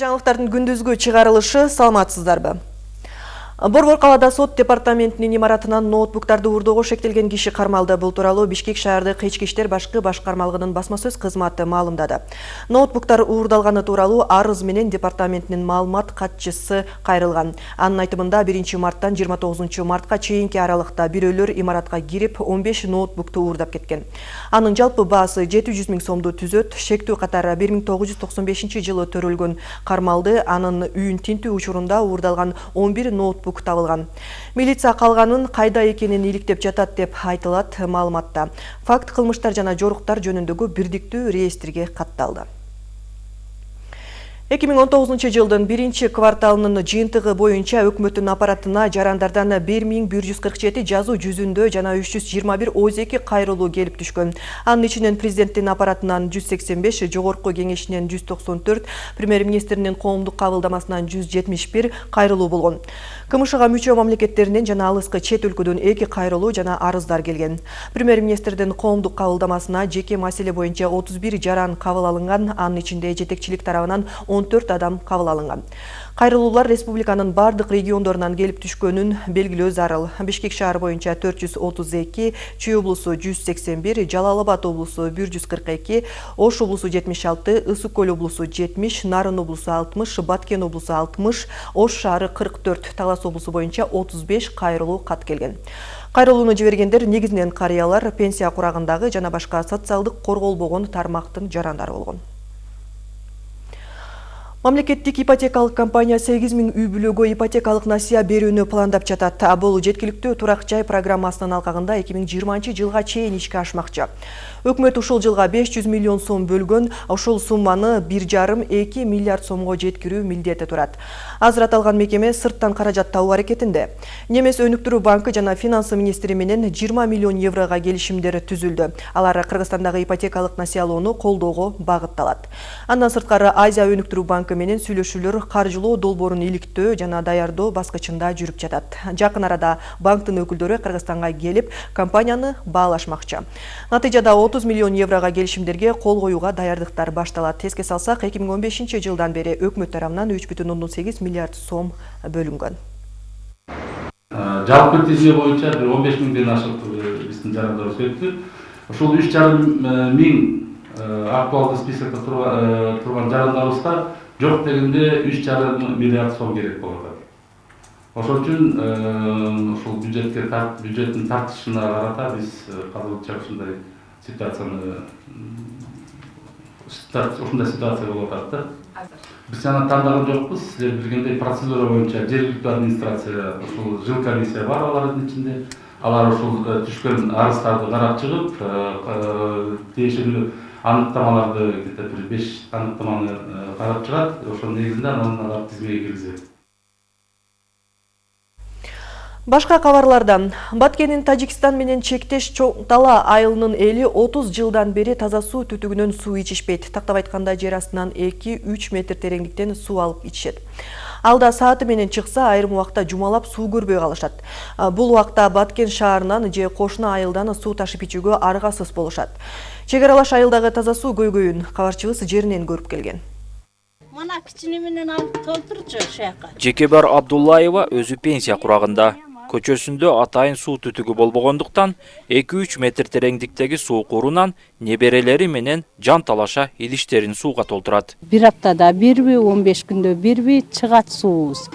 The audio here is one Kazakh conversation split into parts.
Жаңылыктардын күндүзгү чыгарылышы саламатсыздарбы? Борбор калаада сот департаментинин имаратынан ноутбуктарды уурдоого шектелген киши кармалды. Бул тууралуу Бишкек шаардык ички иштер башкы башкармалыгынын басма сөз кызматы маалымдады. Ноутбуктар уурдалганы тууралуу арыз менен департаментинин маалымат катчысы кайрылган. Анын айтымында 1 марттан 29 мартка чейинки аралыкта бирөөлөр имаратка кирип 15 ноутбукту уурдап кеткен. Анын жалпы баасы 700 миң сомду түзөт. Шектүү катары 1995 жылы төрөлгөн кармалды анын үйүн тинтүү учурунда уурдалган 11 ноутбук ноутбук табылган милиция калганын кайда экенин иликтеп жатат деп айтылат маалыматта факт кылмыштар жана жоруктар жөнүндөгү бирдиктүү реестрге катталды 2019 жылдын биринчи кварталынын жыйынтыгы боюнча өкмөттүн аппаратына жарандардан 1147 жазуу жүзүндө жана 321 ОЗЕКи кайрылуу келип түшкөн. Анын ичинен президенттин аппаратынан 185, жогорку кеңешинен 194, премьер-министринин коомдук кабылдамасынан 171 кайрылуу болгон. КМШга мүчө мамлекеттеринен жана алыскы чет өлкөдөн эки кайрылуу жана арыздар келген. Премьер-министрдин коомдук кабылдамасына жеке маселе боюнча 31 жаран анын 14 адам кабыл алынган. Кайрылуулар республиканын бардык региондорунан келип түшкөнүн белгилөө зарыл. Бишкек шаар боюнча 432, Чүй облусу 181, Жалал Абад облусу 142, Ош облусу 76, Ысык көл облусу 70, Нарын облусу 60, Баткен облусу 60, Ош шаары 44, Талас облусу боюнча 35 кайрылуу кат келген. Кайрылууну жибергендер негизинен карыялар, пенсия курагындагы жана башка социалдык корголбогон тармактын жарандары болгон. Мамлекеттик ипотекалык компания 8 миң үй бүлөгө ипотекалык насыя берүүнү пландап жатат. Бул жеткиликтүү турак жай программасынын алкагында 2020 жылга чейин ишке ашмакчы. Өкмөт ушул жылга 500 миллион сом бөлгөн, ушул сумманы 1,5-2 миллиард сомго жеткирүү милдети турат. Азыр аталган мекеме сырттан каражат табуу аракетинде. Немес өнүктүрүү банкы жана финансы министри менен 20 миллион еврога келишимдер түзүлдү. Алар Кыргызстандагы ипотекалык насыялоону колдоого багытталат. Андан сырткары Азия өнүктүрүү банкы менен сүйлөшүүлөр каржылоо долбоорун иликтөө жана даярдоо баскычында жүрүп жатат. Жакын арада банктын өкүлдөрү кыргызстанга келип компанияны баалашмакчы натыйжада 30 миллион еврого келишимдерге кол коюуга даярдыктар башталат эске салсак 2015 жылдан бери өкмөт тарабынан 3,8 миллиард сом бөлүнгөн жалпы тизме боюнча бир он беш миңден ашык биздин жарандарыбыз өттү ушул үч жарым миң актуалдуу списокто турган жарандарыбызга жоқ дегенде үч жарым миллиард сом керек болуп атат ошол үчүн ушул бюджетке бюджеттин тартышына карата биз казырынча ушундай ситуацияны ушундай ситуация болуп атат да биз аны тандаган жокпуз силер билгендей процедура боюнча жергиликтүү администрация ушул жыл комиссия бар алардын ичинде алар ушул түшкөн арыздарды карап чыгып тиешелүү анықтамаларды где то бир беш анықтаманы карап чыгат ошонун негизинде анан алар тизмеге киргизет Башка кабарлардан Баткенин Тажикстан менен чектеш Чоң Дала айылынын эли 30 жылдан бери таза суу түтүгүнөн суу ичишпейт. Тактап айтканда жер астынан 2-3 метр тереңдиктен суу алып ичишет. Алда сааты менен чыкса, айрым убакта жумалап суу көрбөй калышат. Бул убакта Баткен шаарынан же кошуна айылдан суу ташып ичүүгө аргасыз болушат. чек аралаш айылдагы таза суу көйгөйүн кабарчыбыз жеринен көрүп келген мына кичине менен алып толтурчу ушуяка жекебар абдуллаева өзү пенсия курагында көчөсүндө атайын суу түтүгү болбогондуктан эки үч метр тереңдиктеги суу курунан неберелери менен жан талаша идиштерин сууга толтурат. Бир аптада бирби он беш күндө бирби чыгат суубуз.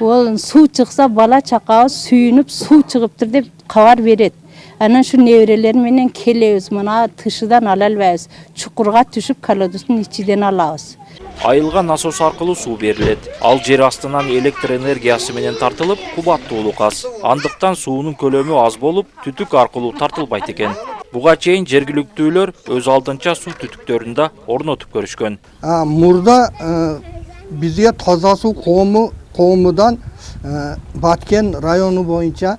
Ол суу чыкса бала чакабыз сүйүнүп суу чыгыптыр деп кабар берет. Анан ушу неберелер менен келебиз. Мына тышыдан ала албайбыз чукурга түшүп колодоздун ичиден алабыз. Айылга насос аркылуу суу берилет. Ал жер астынан электр энергиясы менен тартылып кубаттуулук аз андыктан суунун көлөмү аз болуп түтүк аркылуу тартылбайт экен. Буга чейин жергиликтүүлөр өз алдынча суу түтүктөрүн да орнотуп көрүшкөн. Мурда бизге таза суу коому коомудан баткен району боюнча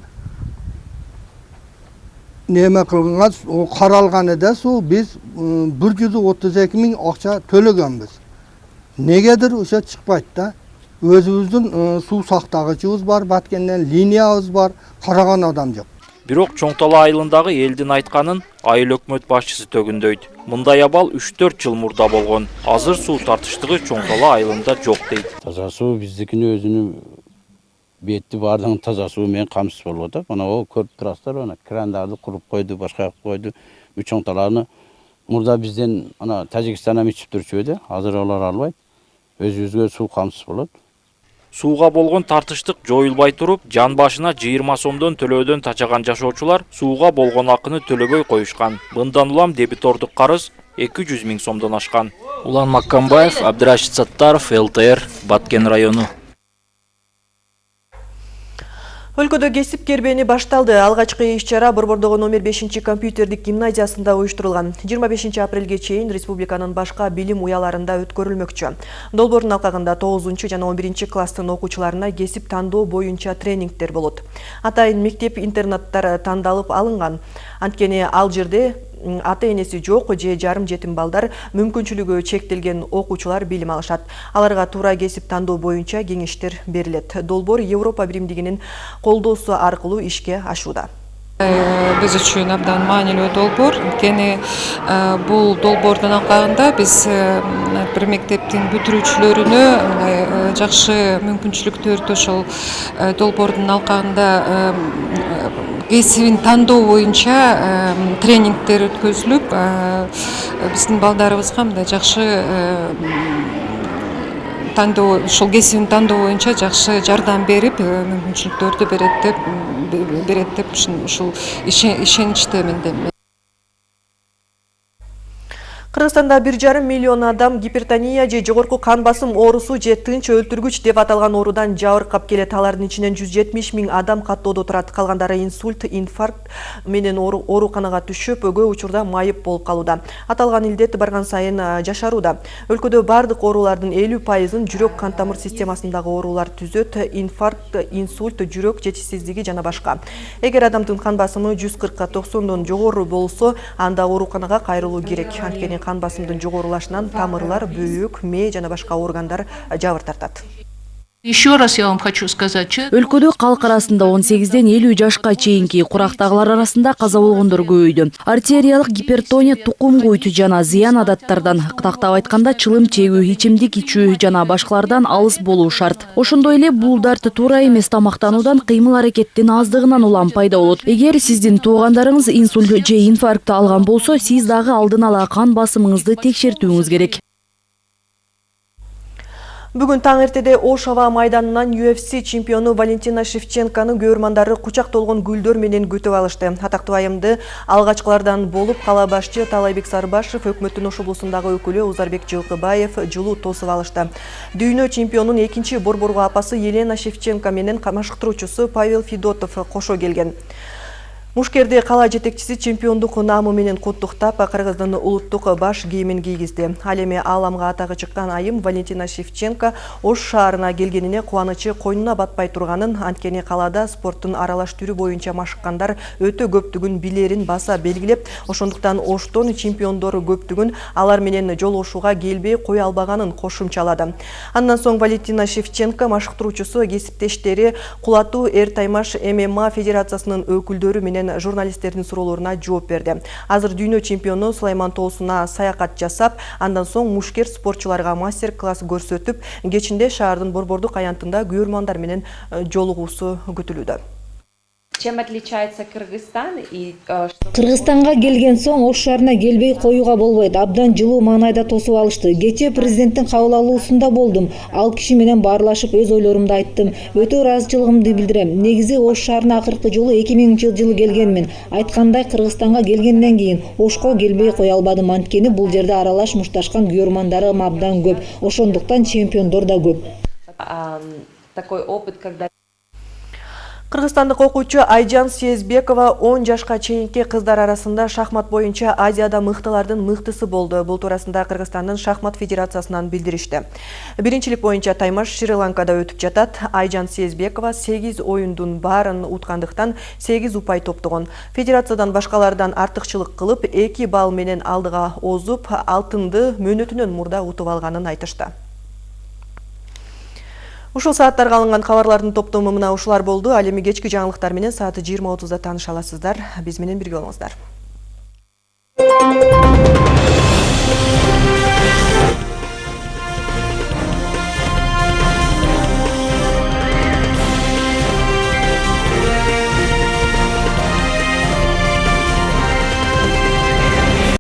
неме кылганга каралган эде суу биз бир жүз отуз эки миң акча төлөгөнбүз негедир ошо чыкпайт да. Өзүбүздүн суу сактагычыбыз бар баткенден линиябыз бар караган адам жок бирок чоң тала айылындагы элдин айтканын айыл өкмөт башчысы төгүндөйт. Мындай абал үч төрт жыл мурда болгон. Азыр суу тартыштыгы чоң айылында жок дейт. Таза суу биздикини өзүнүн бетти баардыгын таза суу менен камсыз болуп атат мына могу көрүп турасыздар мына крандарды куруп койду башка кылып койду бул чоң талааны мурда бизден ана тажикстандан ичип турчу эди азыр алар албайт өзүбүзгө суу камсыз болот сууга болгон тартыштык жоюлбай туруп жан башына жыйырма сомдон төлөөдөн тачаган жашоочулар сууга болгон акыны төлөбөй коюшкан мындан улам дебитордук карыз эки жүз миң сомдон ашкан улан маккамбаев абдырашид саттаров лтр баткен району Өлкөдө кесип кербени башталды. Алгачкы иш-чара Борбордогу номер 5 компьютердик гимназиясында уюштурулган. 25 апрелге чейин республиканын башка билим уяларында өткөрүлмөкчү. Долбоордун алкагында 9 жана 11 класстын окуучуларына кесип тандоо боюнча тренингтер болот. Атайын мектеп интернаттар тандалып алынган. Анткени ал жерде ата энеси жок же жарым жетим балдар мүмкүнчүлүгү чектелген окуучулар билим алышат. Аларга туура кесип тандоо боюнча кеңештер берилет. Долбоор европа биримдигинин колдоосу аркылуу ишке ашууда. Биз үчүн абдан маанилүү долбоор. Анткени бул долбоордун алкагында биз бир мектептин бүтүрүүчүлөрүнө мындай жакшы мүмкүнчүлүктөрдү ошол долбоордун алкагында кесибин тандоо боюнча тренингдер өткөзүлүп биздин балдарыбызга мындай жакшы тандоо ушул кесибин тандоо боюнча жакшы жардам берип мүмкүнчүлүктөрдү берет деп берет деп ушул ишеничтемин Кыргызстанда бир жарым миллион адам гипертония же жогорку кан басым оорусу же тынч өлтүргүч деп аталган оорудан жабыркап келет. Алардын ичинен 170 миң адам каттоодо турат. Калгандары инсульт, инфаркт менен ооруканага түшүп, өгө учурда майып болуп калууда. Аталган илдет барган сайын жашарууда. Өлкөдө бардык оорулардын 50%ын жүрөк кан тамыр системасындагы оорулар түзөт. Инфаркт, инсульт, жүрөк жетишсиздиги жана башка. Эгер адамдын кан басымы 140 90дон жогору болсо, анда ооруканага кайрылуу керек. Анткени кан басымдын жогорулашынан тамырлар бөөк мээ жана башка органдар жабыр тартат Еще раз я вам хочу сказать. Өлкөдө калк арасында 18ден 50 жашка чейинки курактагылар арасында каза болгондор көбөйдү. Артериялык гипертония тукум куйту жана зыян адаттардан, тактап айтканда чылым чегүү, ичимдик ичүү жана башкалардан алыс болуу шарт. Ошондой эле бул дарт туура эмес тамактануудан, кыймыл аракеттин аздыгынан улам пайда болот. Эгер сиздин туугандарыңыз инсульт же инфаркт алган болсо, сиз дагы алдын ала кан басымыңызды текшертүүңүз керек. Бүгін таң ертеде Ош аба майданынан UFC чемпиону Валентина Шевченканы көрмандары кучак толгон гүлдөр менен күтүп алышты. Атактуу айымды алгачкылардан болуп кала башчы Талайбек Сарбашев, өкмөттүн Ош облусундагы өкүлү Узарбек Жылкыбаев жылуу тосуп алышты. Дүйнө чемпионун экинчи борборго апасы Елена Шевченко менен камашыктыруучусу Павел Федотов кошо келген. Мушкерде кала жетекчиси чемпиондук наамы менен куттуктап, Кыргыздын улуттук баш кийимин кийгизди. Ал эми ааламга атагы чыккан айым Валентина Шевченко Ош шаарына келгенине кубанычы койнуна батпай турганын, анткени калада спорттун аралаш түрү боюнча машыккандар өтө көптүгүн билерин баса белгилеп, ошондуктан Оштон чемпиондор көптүгүн алар менен жолугушууга келбей кое албаганын кошумчалады. Андан соң Валентина Шевченко машыктыруучусу кесиптештери Кулатуу Эр Таймаш ММА федерациясынын өкүлдөрү менен менен журналисттердин суроолоруна жооп берди азыр дүйнө чемпиону сулайман тоосуна саякат жасап андан соң мушкер спортчуларга мастер класс көрсөтүп кечинде шаардын борбордук аянтында күйөрмандар менен э, жолугуусу күтүлүүдө Чем отличается Кыргызстан и э, Кыргызстанга келген соң Ош шаарына келбей коюуга болбойт. Абдан жылуу маанайда тосуп алышты. Кечээ президенттин кабыл алуусунда болдум. Ал киши менен баарлашып өз ойлорумду айттым. Өтө ыраазычылыгымды билдирем. Негизи Ош шаарына акыркы жолу 2000 жылы келгенмин. Айткандай Кыргызстанга келгенден кийин Ошко келбей кое албадым. Анткени бул жерде аралаш мушташкан күйөрмандарым абдан көп. Ошондуктан чемпиондор да көп. Такой опыт, когда Кыргызстандык окуучу Айжан Сезбекова 10 жашка чейинки кыздар арасында шахмат боюнча Азияда мыктылардын мыктысы болду. Бул туурасында Кыргызстандын шахмат федерациясынан билдиришти. Биринчилик боюнча таймаш Шри-Ланкада өтүп жатат. Айжан Сезбекова 8 оюндун баарын уткандыктан 8 упай топтогон. Федерациядан башкалардан артыкчылык кылып, 2 балл менен алдыга озуп, алтынды мурда утуп алганын айтышты. Ушул сааттарга алынган кабарлардын топтому мына ушулар болду. Ал эми кечки жаңылыктар менен сааты 20:30да тааныша аласыздар. Биз менен бирге болуңуздар.